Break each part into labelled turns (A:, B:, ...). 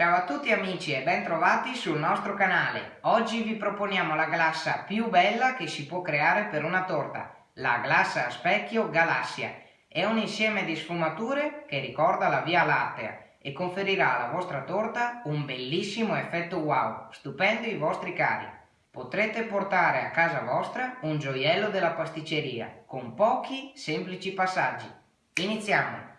A: Ciao a tutti amici e ben trovati sul nostro canale. Oggi vi proponiamo la glassa più bella che si può creare per una torta, la glassa a specchio Galassia. È un insieme di sfumature che ricorda la Via Lattea e conferirà alla vostra torta un bellissimo effetto wow, stupendo i vostri cari. Potrete portare a casa vostra un gioiello della pasticceria con pochi semplici passaggi. Iniziamo!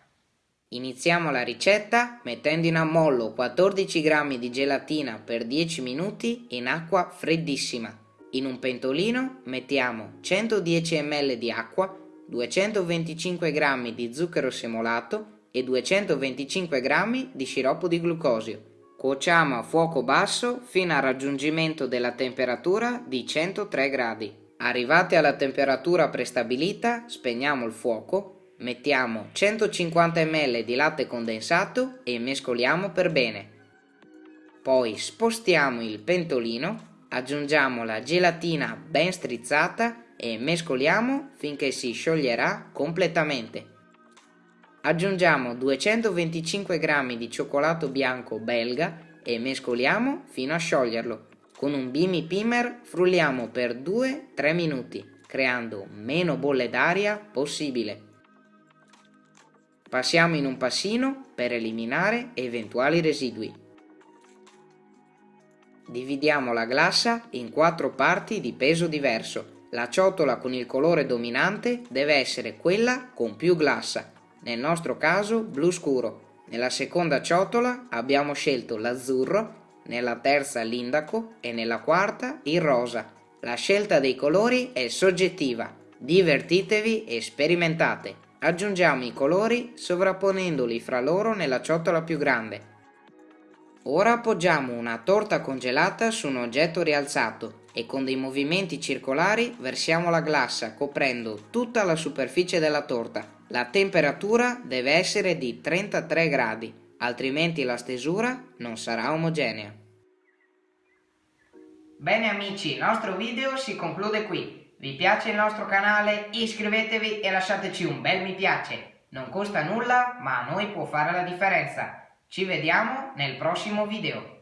B: Iniziamo la ricetta mettendo in ammollo 14 g di gelatina per 10 minuti in acqua freddissima. In un pentolino mettiamo 110 ml di acqua, 225 g di zucchero semolato e 225 g di sciroppo di glucosio. Cuociamo a fuoco basso fino al raggiungimento della temperatura di 103 gradi. Arrivati alla temperatura prestabilita, spegniamo il fuoco Mettiamo 150 ml di latte condensato e mescoliamo per bene. Poi spostiamo il pentolino, aggiungiamo la gelatina ben strizzata e mescoliamo finché si scioglierà completamente. Aggiungiamo 225 g di cioccolato bianco belga e mescoliamo fino a scioglierlo. Con un bimi pimer frulliamo per 2-3 minuti, creando meno bolle d'aria possibile. Passiamo in un passino per eliminare eventuali residui. Dividiamo la glassa in quattro parti di peso diverso. La ciotola con il colore dominante deve essere quella con più glassa, nel nostro caso blu scuro. Nella seconda ciotola abbiamo scelto l'azzurro, nella terza l'indaco e nella quarta il rosa. La scelta dei colori è soggettiva, divertitevi e sperimentate. Aggiungiamo i colori sovrapponendoli fra loro nella ciotola più grande. Ora appoggiamo una torta congelata su un oggetto rialzato e con dei movimenti circolari versiamo la glassa coprendo tutta la superficie della torta. La temperatura deve essere di 33 gradi, altrimenti la stesura non sarà omogenea.
A: Bene amici, il nostro video si conclude qui. Vi piace il nostro canale? Iscrivetevi e lasciateci un bel mi piace. Non costa nulla, ma a noi può fare la differenza. Ci vediamo nel prossimo video.